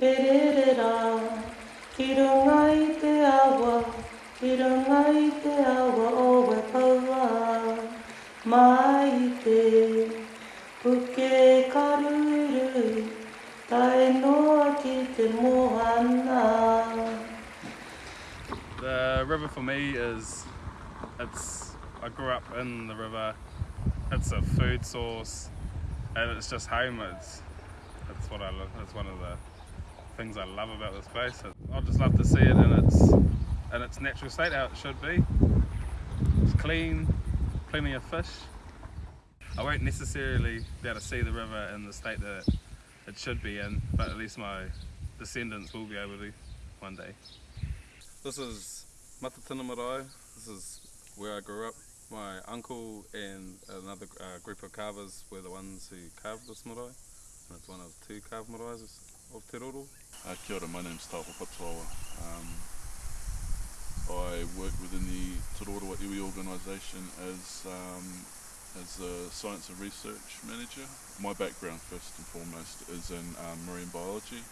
re rā, ki runga i te awa, ki runga i te awa o oh, we paua. Mai i te puke karuru, tae noa ki mohana. The river for me is, it's, I grew up in the river, it's a food source, and it's just home. It's, it's what I love, it's one of the things I love about this place. I just love to see it in its, in its natural state, how it should be. It's clean, plenty of fish. I won't necessarily be able to see the river in the state that it should be in, but at least my descendants will be able to one day. This is Matatina Marae. This is where I grew up. My uncle and another uh, group of carvers were the ones who carved this marae. And it's one of two carved maraes of Te Roro. Uh, kia ora, my name's Tauho Patuawa. Um, I work within the Te Roroa Iwi organisation as, um, as a science and research manager. My background first and foremost is in um, marine biology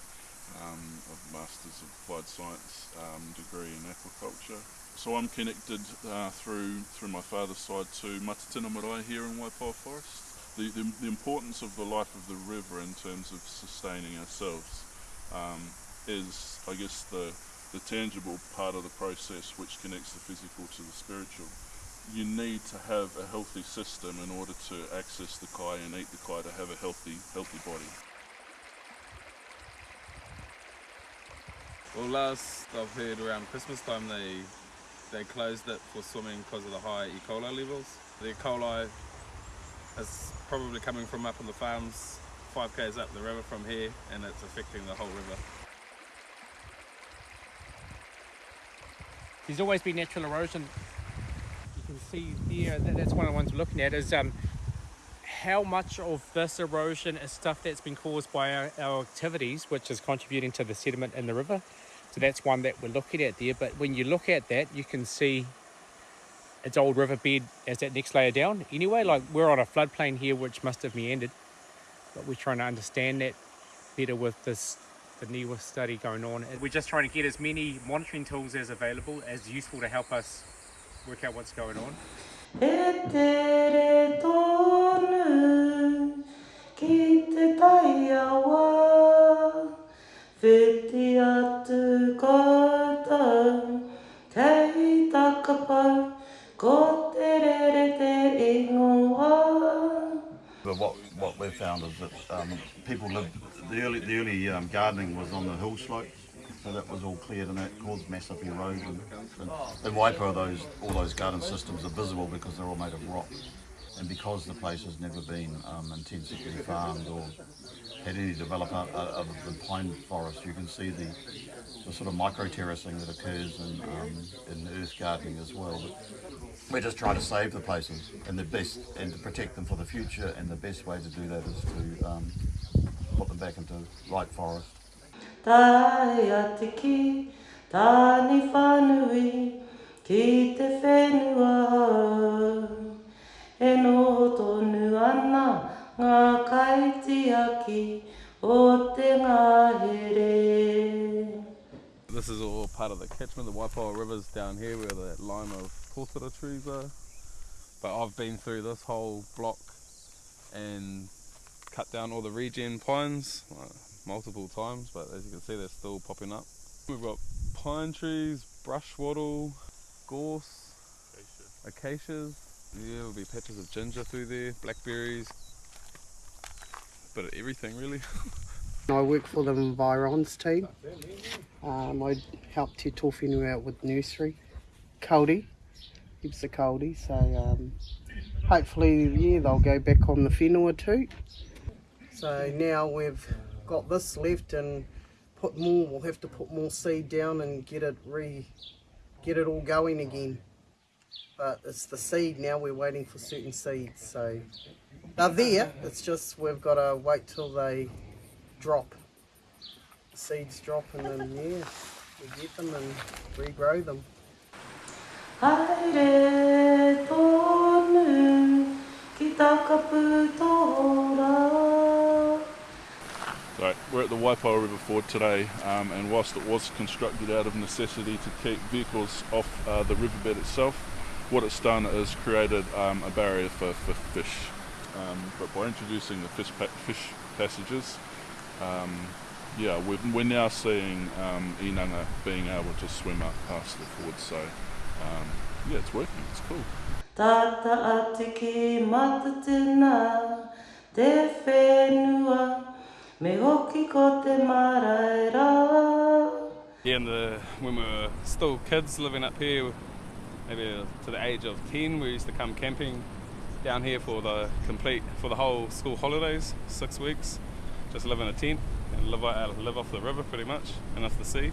um, I've Masters of Applied Science um, degree in aquaculture. So I'm connected uh, through through my father's side to Matatina Marae here in Waipawa Forest. The, the, the, importance of the life of the river in terms of sustaining ourselves um, is, I guess, the, the tangible part of the process which connects the physical to the spiritual. You need to have a healthy system in order to access the kai and eat the kai to have a healthy, healthy body. Well, last I've heard around Christmas time they they closed it for swimming because of the high E. coli levels. The E. coli is probably coming from up on the farms 5 k's up the river from here and it's affecting the whole river. There's always been natural erosion. You can see there, that's one of the ones we're looking at, is um, how much of this erosion is stuff that's been caused by our, our activities, which is contributing to the sediment in the river. So that's one that we're looking at there. But when you look at that, you can see its old riverbed as that next layer down. Anyway, like we're on a floodplain here, which must have meandered. But we're trying to understand that better with this the NIWA study going on. We're just trying to get as many monitoring tools as available, as useful to help us work out what's going on. What, what we've found is that um, people lived, the early, the early um, gardening was on the hill slopes, so that was all cleared and that caused massive erosion. And in Waipoua, those, all those garden systems are visible because they're all made of rock. And because the place has never been um, intensively farmed or had any development other than pine forest, you can see the, the sort of micro terracing that occurs in, um, in earth gardening as well. But we're just trying to save the places and the best and to protect them for the future and the best way to do that is to um, put them back into right forest. Tai a te ki, tāni whanui, ki te whenua. E no tonu ana ngā kaitiaki o te ngahere. This is all part of the catchment, the Waipoua River's down here where the line of tōtara trees are. But I've been through this whole block and cut down all the regen pines uh, multiple times, but as you can see they're still popping up. We've got pine trees, brush wattle, gorse, acacias. Yeah, there'll be patches of ginger through there, blackberries, bit of everything really. I work for the Environs team. Um, I help Te Tōwhenua out with nursery. Kauri, heaps of kauri, so um, hopefully yeah they'll go back on the whenua too. So now we've got this left and put more, we'll have to put more seed down and get it re, get it all going again. But it's the seed now, we're waiting for certain seeds, so they're there, it's just we've got to wait till they drop. The seeds drop and then yeah, we get them and regrow them. Haere tonu ki takapu tōra. So we're at the Waipoua River Ford today, um, and whilst it was constructed out of necessity to keep vehicles off uh, the riverbed itself, what it's done is created um, a barrier for, for fish. Um, but by introducing the fish, pa- fish passages, um, yeah, we're, we're now seeing um, inanga being able to swim up past the ford. So, um, yeah, it's working. It's cool. Tata a te ki matatena, te whenua, me hoki ko te maraera. Yeah, and the, when we were still kids living up here, maybe to the age of 10, we used to come camping down here for the complete, for the whole school holidays, six weeks. Just live in a tent and live, live off the river pretty much and off the sea.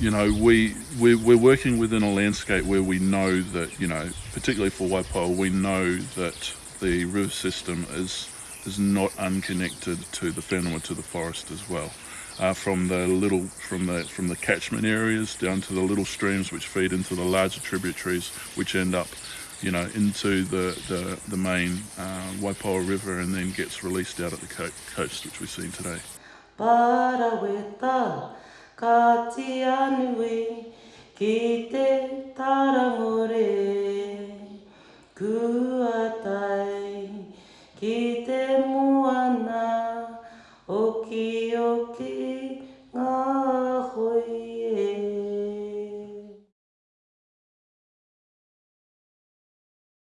you know, we we're, we're working within a landscape where we know that you know, particularly for Waipoua, we know that the river system is is not unconnected to the whenua, to the forest as well. Uh, from the little from the from the catchment areas down to the little streams which feed into the larger tributaries, which end up, you know, into the the, the main uh, Waipoa River and then gets released out at the co coast, which we've seen today. Paraweta, ka te anui, ki te taramore, kua tai, ki te muana, oki oki.